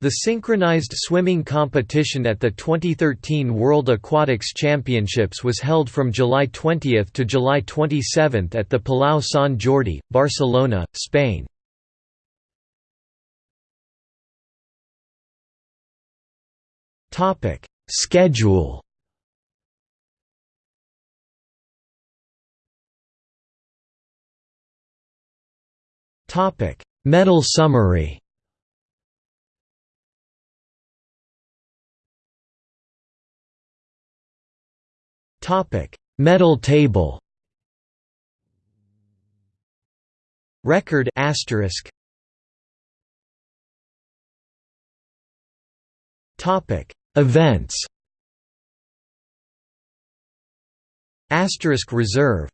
The synchronized swimming competition at the 2013 World Aquatics Championships was held from July 20 to July 27 at the Palau Sant Jordi, Barcelona, Spain. Schedule Medal summary Medal table. Record asterisk. Topic: Events. Asterisk reserve